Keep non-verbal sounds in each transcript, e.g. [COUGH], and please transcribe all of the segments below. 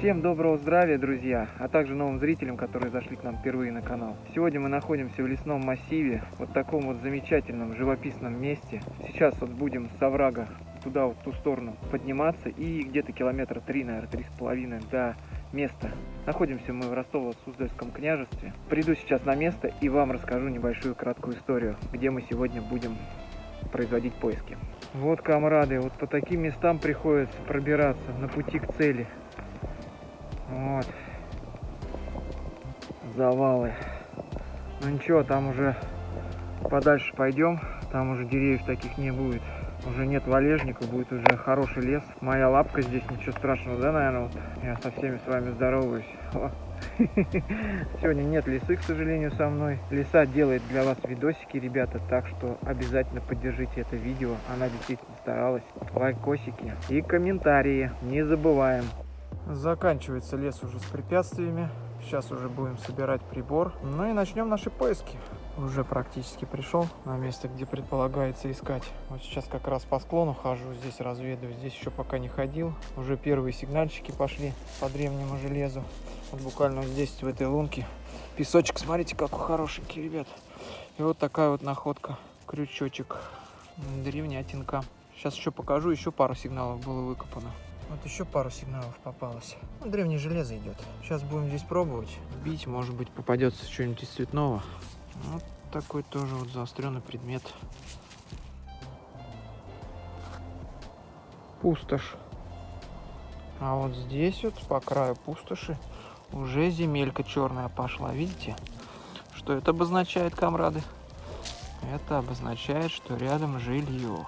Всем доброго здравия, друзья, а также новым зрителям, которые зашли к нам впервые на канал. Сегодня мы находимся в лесном массиве, вот таком вот замечательном живописном месте. Сейчас вот будем с оврага туда, вот в ту сторону подниматься и где-то километра три, наверное, три с половиной до места. Находимся мы в Ростово-Суздальском княжестве. Приду сейчас на место и вам расскажу небольшую краткую историю, где мы сегодня будем производить поиски. Вот, комрады, вот по таким местам приходится пробираться на пути к цели. Вот. Завалы. Ну ничего, там уже подальше пойдем. Там уже деревьев таких не будет. Уже нет валежников, будет уже хороший лес. Моя лапка здесь, ничего страшного, да, наверное? Вот я со всеми с вами здороваюсь. [LAUGHS] Сегодня нет лисы, к сожалению, со мной. Лиса делает для вас видосики, ребята, так что обязательно поддержите это видео. Она действительно старалась. Лайкосики и комментарии. Не забываем. Заканчивается лес уже с препятствиями. Сейчас уже будем собирать прибор. Ну и начнем наши поиски. Уже практически пришел на место, где предполагается искать. Вот сейчас как раз по склону хожу, здесь разведываю. Здесь еще пока не ходил. Уже первые сигнальчики пошли по древнему железу. Вот буквально здесь, в этой лунке. Песочек, смотрите, какой хорошенький, ребят. И вот такая вот находка. Крючочек. Древнятинка. Сейчас еще покажу, еще пару сигналов было выкопано. Вот еще пару сигналов попалось. Ну, древнее железо идет. Сейчас будем здесь пробовать. Бить, может быть, попадется что-нибудь из цветного. Вот такой тоже вот заостренный предмет. Пустошь. А вот здесь вот по краю пустоши уже земелька черная пошла. Видите? Что это обозначает, комрады? Это обозначает, что рядом жилье.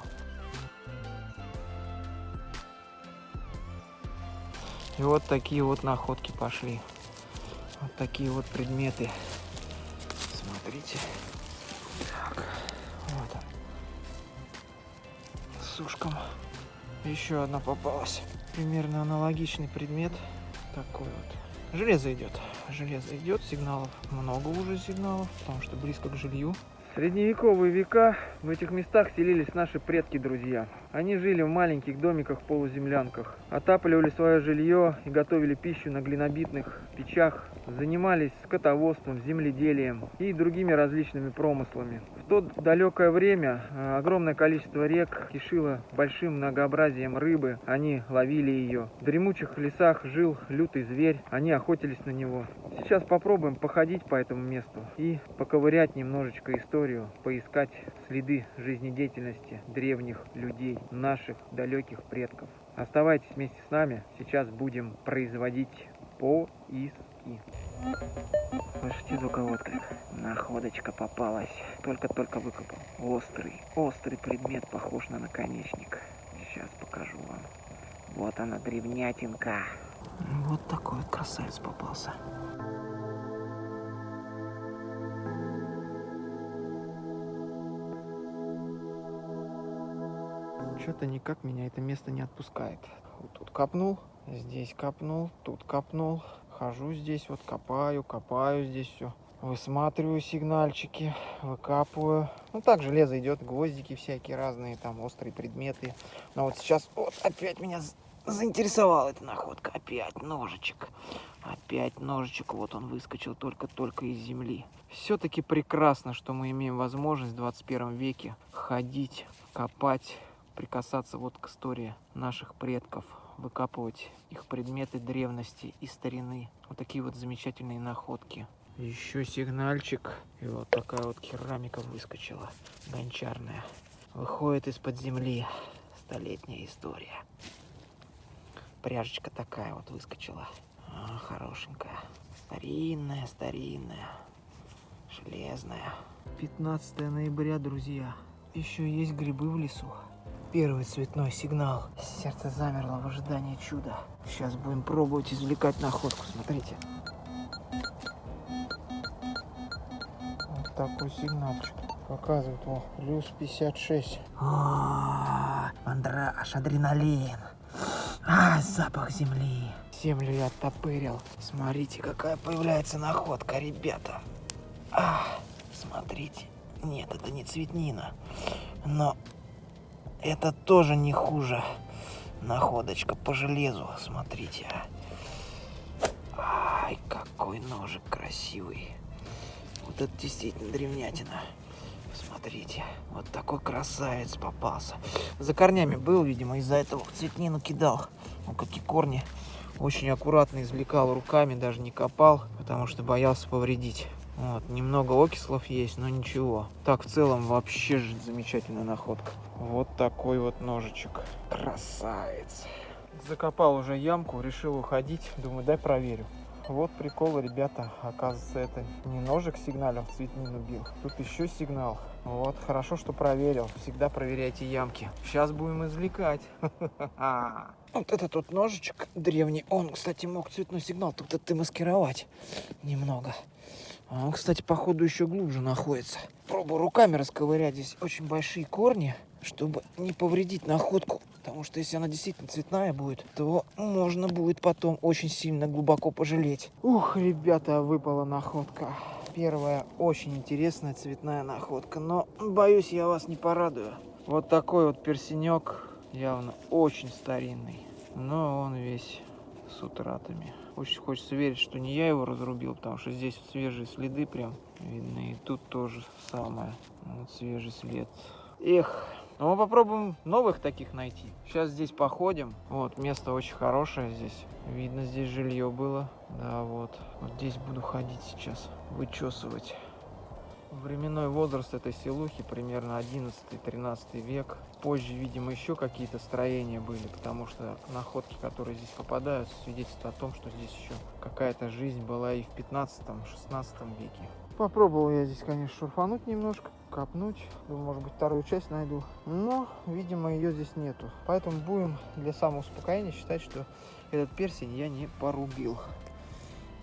И вот такие вот находки пошли. Вот такие вот предметы. Смотрите. Так, вот он. С ушком. Еще одна попалась. Примерно аналогичный предмет. Такой вот. Железо идет. Железо идет. Сигналов много уже сигналов, потому что близко к жилью. Средневековые века в этих местах селились наши предки, друзья. Они жили в маленьких домиках-полуземлянках, отапливали свое жилье и готовили пищу на глинобитных печах, занимались скотоводством, земледелием и другими различными промыслами. В то далекое время э, огромное количество рек кишило большим многообразием рыбы, они ловили ее. В дремучих лесах жил лютый зверь, они охотились на него. Сейчас попробуем походить по этому месту и поковырять немножечко историю, поискать следы жизнедеятельности древних людей наших далеких предков. Оставайтесь вместе с нами, сейчас будем производить поиски. Слышите звуковой отклик? Находочка попалась. Только-только выкопал. Острый, острый предмет, похож на наконечник. Сейчас покажу вам. Вот она, древнятинка. Вот такой вот красавец попался. Что-то никак меня это место не отпускает. Вот тут копнул, здесь копнул, тут копнул. Хожу здесь, вот копаю, копаю здесь все. Высматриваю сигнальчики, выкапываю. Ну так железо идет, гвоздики всякие разные, там острые предметы. Но вот сейчас вот опять меня заинтересовала эта находка. Опять ножичек. Опять ножичек. Вот он выскочил только-только из земли. Все-таки прекрасно, что мы имеем возможность в 21 веке ходить, копать, прикасаться вот к истории наших предков, выкапывать их предметы древности и старины. Вот такие вот замечательные находки. Еще сигнальчик. И вот такая вот керамика выскочила, гончарная. Выходит из-под земли. Столетняя история. Пряжечка такая вот выскочила. А, хорошенькая. Старинная, старинная. Железная. 15 ноября, друзья. Еще есть грибы в лесу. Первый цветной сигнал. Сердце замерло в ожидании чуда. Сейчас будем пробовать извлекать находку. Смотрите. Вот такой сигнальчик. Показывает, о, плюс 56. О, мандраж, адреналин. А, запах земли. Землю я оттопырил. Смотрите, какая появляется находка, ребята. А, смотрите. Нет, это не цветнина. Но это тоже не хуже. Находочка по железу, смотрите. какой ножик красивый. Вот это действительно древнятина. Посмотрите, вот такой красавец попался. За корнями был, видимо, из-за этого цветнину кидал. Ну, какие корни. Очень аккуратно извлекал руками, даже не копал, потому что боялся повредить. Вот, немного окислов есть, но ничего. Так, в целом, вообще же замечательная находка. Вот такой вот ножичек. Красавец. Закопал уже ямку, решил уходить. Думаю, дай проверю. Вот прикол, ребята. Оказывается, это не ножик сигналом в цветнину. Тут еще сигнал. Вот, хорошо, что проверил. Всегда проверяйте ямки. Сейчас будем извлекать. Вот этот вот ножичек древний, он, кстати, мог цветной сигнал тут ты маскировать немного. А он, кстати, походу еще глубже находится. Пробую руками расковырять. Здесь очень большие корни, чтобы не повредить находку. Потому что если она действительно цветная будет, то можно будет потом очень сильно глубоко пожалеть. Ух, ребята, выпала находка. Первая очень интересная цветная находка. Но боюсь, я вас не порадую. Вот такой вот персенек. Явно очень старинный. Но он весь с утратами. Очень хочется верить, что не я его разрубил, потому что здесь свежие следы прям видны. И тут тоже самое. Вот свежий след. Эх, но мы попробуем новых таких найти. Сейчас здесь походим. Вот, место очень хорошее здесь. Видно, здесь жилье было. Да, вот. Вот здесь буду ходить сейчас, вычесывать. Временной возраст этой селухи примерно 11-13 век. Позже, видимо, еще какие-то строения были, потому что находки, которые здесь попадаются, свидетельствуют о том, что здесь еще какая-то жизнь была и в 15-16 веке. Попробовал я здесь, конечно, шурфануть немножко, копнуть. Думаю, может быть, вторую часть найду. Но, видимо, ее здесь нету. Поэтому будем для самоуспокоения считать, что этот персень я не порубил.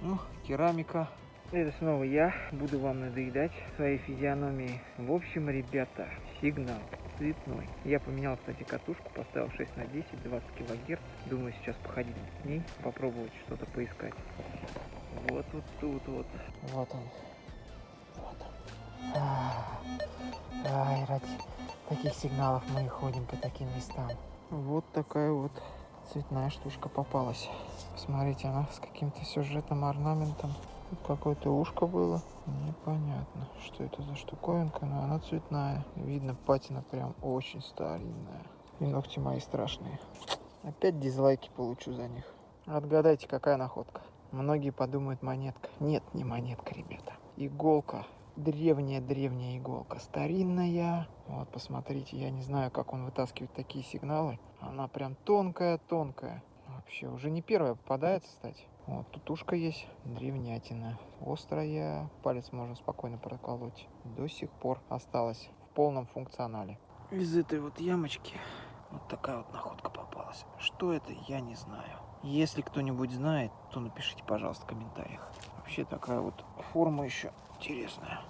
Ну, керамика. Это снова я буду вам надоедать своей физиономией. В общем, ребята, сигнал цветной. Я поменял, кстати, катушку, поставил 6 на 10, 20 килогерц. Думаю, сейчас походить с ней, попробовать что-то поискать. Вот вот тут вот. Вот он. Ай, ради таких сигналов мы и ходим по таким местам. Вот такая вот цветная штучка попалась. Смотрите, она с каким-то сюжетным орнаментом. Тут какое-то ушко было. Непонятно, что это за штуковинка, но она цветная. Видно, патина прям очень старинная. И ногти мои страшные. Опять дизлайки получу за них. Отгадайте, какая находка. Многие подумают монетка. Нет, не монетка, ребята. Иголка древняя-древняя иголка, старинная. Вот, посмотрите, я не знаю, как он вытаскивает такие сигналы. Она прям тонкая-тонкая. Вообще, уже не первая попадается, кстати. Вот, тут ушко есть, древнятина. Острая, палец можно спокойно проколоть. До сих пор осталась в полном функционале. Из этой вот ямочки вот такая вот находка попалась. Что это, я не знаю. Если кто-нибудь знает, то напишите, пожалуйста, в комментариях. Вообще такая вот форма еще интересная.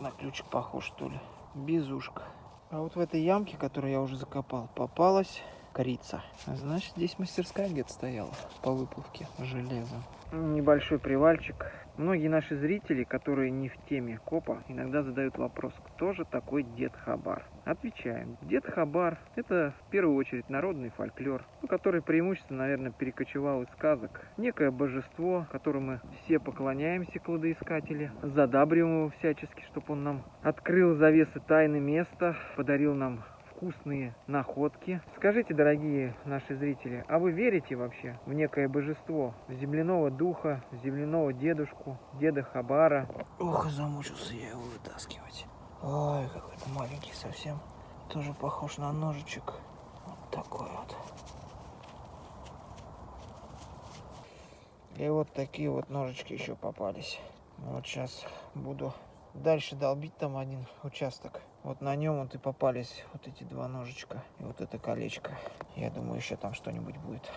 На ключик похож, что ли. Безушка. А вот в этой ямке, которую я уже закопал, попалась корица. Значит, здесь мастерская где-то стояла по выплавке железа. Небольшой привальчик Многие наши зрители, которые не в теме копа, иногда задают вопрос, кто же такой Дед Хабар? Отвечаем. Дед Хабар – это в первую очередь народный фольклор, ну, который преимущественно, наверное, перекочевал из сказок. Некое божество, которому все поклоняемся, кладоискатели, задабриваем его всячески, чтобы он нам открыл завесы тайны места, подарил нам вкусные находки. Скажите, дорогие наши зрители, а вы верите вообще в некое божество, в земляного духа, в земляного дедушку, деда Хабара? Ох, замучился я его вытаскивать. Ой, какой-то маленький совсем. Тоже похож на ножичек. Вот такой вот. И вот такие вот ножички еще попались. Вот сейчас буду дальше долбить там один участок. Вот на нем вот и попались вот эти два ножичка и вот это колечко. Я думаю, еще там что-нибудь будет.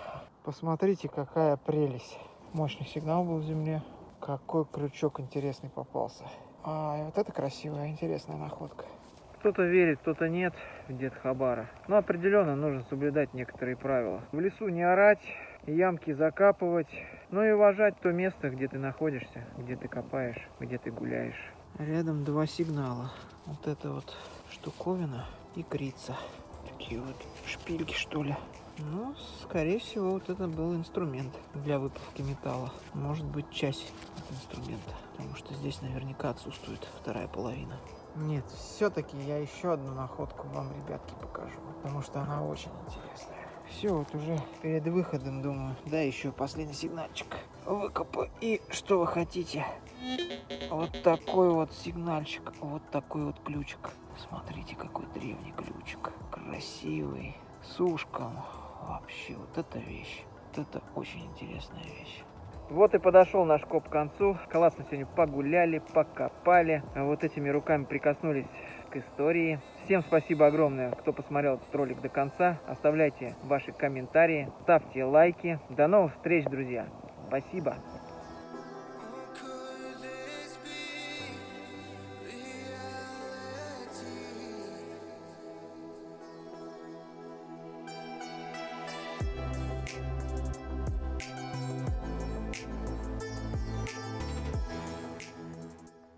Посмотрите, какая прелесть. Мощный сигнал был в земле. Какой крючок интересный попался. А, вот это красивая, интересная находка. Кто-то верит, кто-то нет в дед Хабара. Но определенно нужно соблюдать некоторые правила. В лесу не орать, ямки закапывать, но и уважать то место, где ты находишься, где ты копаешь, где ты гуляешь. Рядом два сигнала. Вот это вот штуковина и крица. Такие вот шпильки, что ли. Ну, скорее всего, вот это был инструмент для выплавки металла. Может быть, часть инструмента. Потому что здесь наверняка отсутствует вторая половина. Нет, все-таки я еще одну находку вам, ребятки, покажу. Потому что она очень интересная. Все, вот уже перед выходом, думаю, да, еще последний сигнальчик выкопаю. И что вы хотите? Вот такой вот сигнальчик, вот такой вот ключик. Смотрите, какой древний ключик. Красивый, с ушком. Вообще, вот эта вещь. Вот это очень интересная вещь. Вот и подошел наш коп к концу. Классно сегодня погуляли, покопали. Вот этими руками прикоснулись к истории. Всем спасибо огромное, кто посмотрел этот ролик до конца. Оставляйте ваши комментарии, ставьте лайки. До новых встреч, друзья. Спасибо.